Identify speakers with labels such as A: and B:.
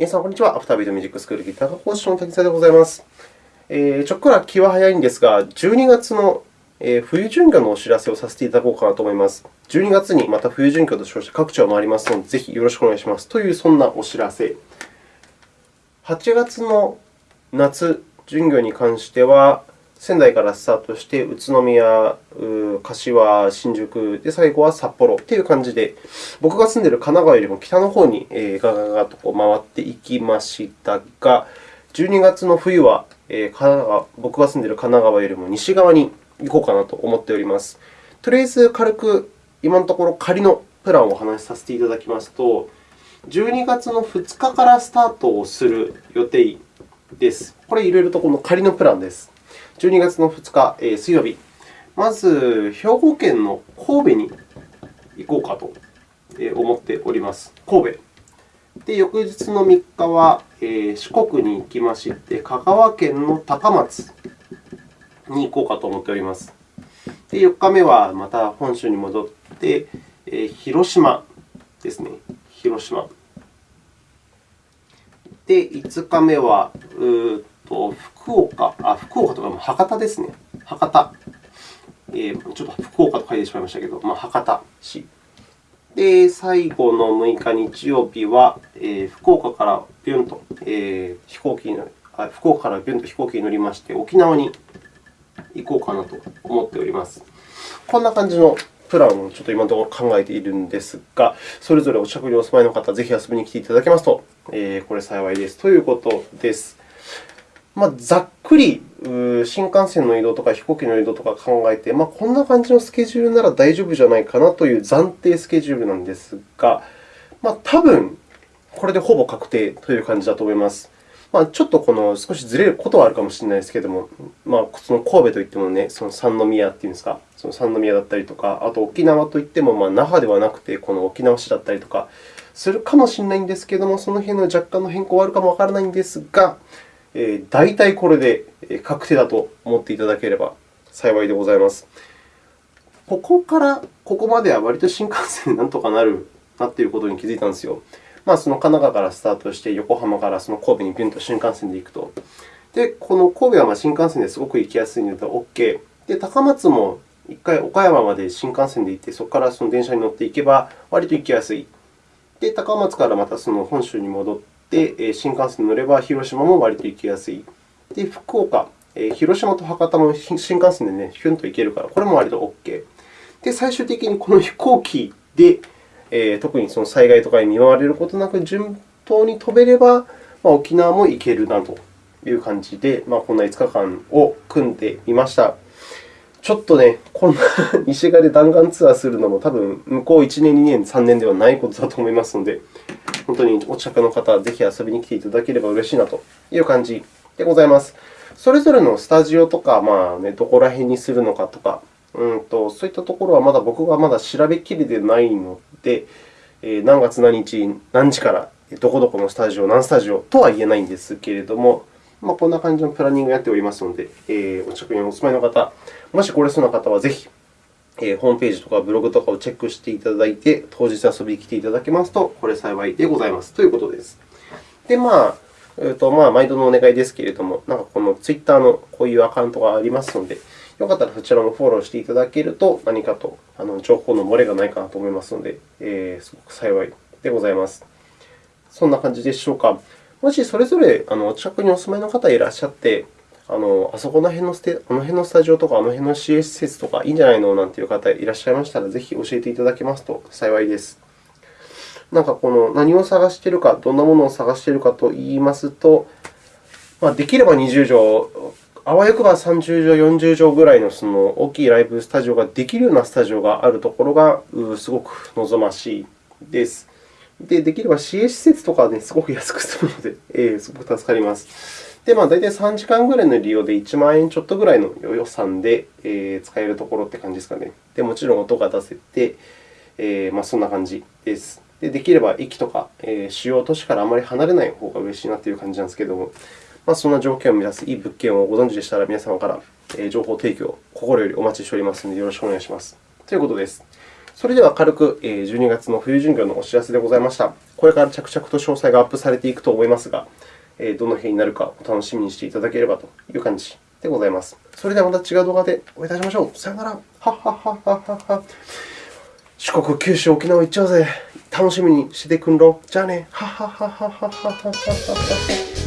A: 皆さん、こんにちは。アフタービートミュージックスクールギター科講師の滝沢でございます。えー、ちょっくら気は早いんですが、12月の冬巡業のお知らせをさせていただこうかなと思います。12月にまた冬巡業と称して各地を回りますので、ぜひよろしくお願いします。という、そんなお知らせ。8月の夏巡業に関しては、仙台からスタートして、宇都宮、柏、新宿、で最後は札幌という感じで、僕が住んでいる神奈川よりも北の方にガガガと回っていきましたが、12月の冬は神奈川僕が住んでいる神奈川よりも西側に行こうかなと思っております。とりあえず軽く今のところ仮のプランをお話しさせていただきますと、12月の2日からスタートをする予定です。これ、いろいろとこの仮のプランです。12月の2日、えー、水曜日、まず兵庫県の神戸に行こうかと思っております。神戸。で、翌日の3日は、えー、四国に行きまして、香川県の高松に行こうかと思っております。で、4日目はまた本州に戻って、えー、広島ですね。広島。で、5日目は、うと福岡、あ、福岡とか博多ですね。博多。えー、ちょっと福岡と書いてしまいましたけど、まあ、博多市。で、最後の6日日曜日は、えー、福岡からビュンと、えー、飛行機にあ福岡からビュンと飛行機に乗りまして、沖縄に行こうかなと思っております。こんな感じのプランをちょっと今のところ考えているんですが、それぞれお近くにお住まいの方、ぜひ遊びに来ていただけますと、えー、これ幸いです。ということです。ま、ざっくり新幹線の移動とか飛行機の移動とか考えて、まあ、こんな感じのスケジュールなら大丈夫じゃないかなという暫定スケジュールなんですが、まあ、多分これでほぼ確定という感じだと思います。まあ、ちょっとこの少しずれることはあるかもしれないですけれども、まあ、その神戸といっても、ね、その三宮っていうんですか、その三宮だったりとか、あと沖縄といっても、まあ、那覇ではなくて、この沖縄市だったりとかするかもしれないんですけれども、その辺の若干の変更はあるかもわからないんですが、大体これで確定だと思っていただければ幸いでございます。ここからここまでは割と新幹線でなんとかなるなっていることに気づいたんですよ。まあ、その神奈川からスタートして、横浜からその神戸にビュンと新幹線で行くと。で、この神戸はま新幹線ですごく行きやすいので OK。で、高松も1回岡山まで新幹線で行って、そこからその電車に乗っていけば割と行きやすい。で、高松からまたその本州に戻って、新幹線に乗れば広島も割と行きやすい。で、福岡、広島と博多も新幹線でね、ヒュンと行けるから、これも割と OK。で、最終的にこの飛行機で、え、特にその災害とかに見舞われることなく順当に飛べれば、まあ、沖縄も行けるなという感じで、まあ、こんな5日間を組んでみました。ちょっとね、こんな 西側で弾丸ツアーするのも多分向こう1年、2年、3年ではないことだと思いますので、本当にお近くの方、ぜひ遊びに来ていただければ嬉しいなという感じでございます。それぞれのスタジオとか、まあね、どこら辺にするのかとか、うんと、そういったところはまだ僕がまだ調べきれてないので、何月何日、何時から、どこどこのスタジオ、何スタジオとは言えないんですけれども、まあ、こんな感じのプランニングをやっておりますので、えー、お近くにお住まいの方、もし来れそうな方はぜひ、えー、ホームページとかブログとかをチェックしていただいて、当日遊びに来ていただけますと、これ幸いでございますということです。で、まあ、えーとまあ、毎度のお願いですけれども、なんかこの Twitter のこういうアカウントがありますので、よかったらそちらもフォローしていただけると、何かとあの情報の漏れがないかなと思いますので、えー、すごく幸いでございます。そんな感じでしょうか。もしそれぞれあの近くにお住まいの方いらっしゃって、あのあそこの辺のステあの辺のスタジオとか、あの辺の CS 施設とかいいんじゃないの？なんていう方いらっしゃいましたら、ぜひ教えていただけますと幸いです。なんかこの何を探しているか、どんなものを探しているかといいますと、まあ、できれば20畳、あわよくば30畳、40畳ぐらいのその大きいライブスタジオができるようなスタジオがあるところがすごく望ましいです。で、できれば CA 施設とかは、ね、すごく安く済むので、えー、すごく助かります。で、まあ、大体3時間ぐらいの利用で1万円ちょっとぐらいの予算で、え、使えるところって感じですかね。で、もちろん音が出せて、えー、まあ、そんな感じです。で、できれば駅とか、えー、主要都市からあまり離れない方が嬉しいなという感じなんですけれども、まあ、そんな条件を満たすいい物件をご存知でしたら、皆様から情報提供を、心よりお待ちしておりますので、よろしくお願いします。ということです。それでは軽く12月の冬巡業のお知らせでございました。これから着々と詳細がアップされていくと思いますが、どの辺になるかお楽しみにしていただければという感じでございます。それではまた違う動画でお会いいたしましょう。さよなら。はっはっはっはっは。四国、九州、沖縄行っちゃうぜ。楽しみにしてくんろ。じゃあね。はっはっはっはっはっはっは。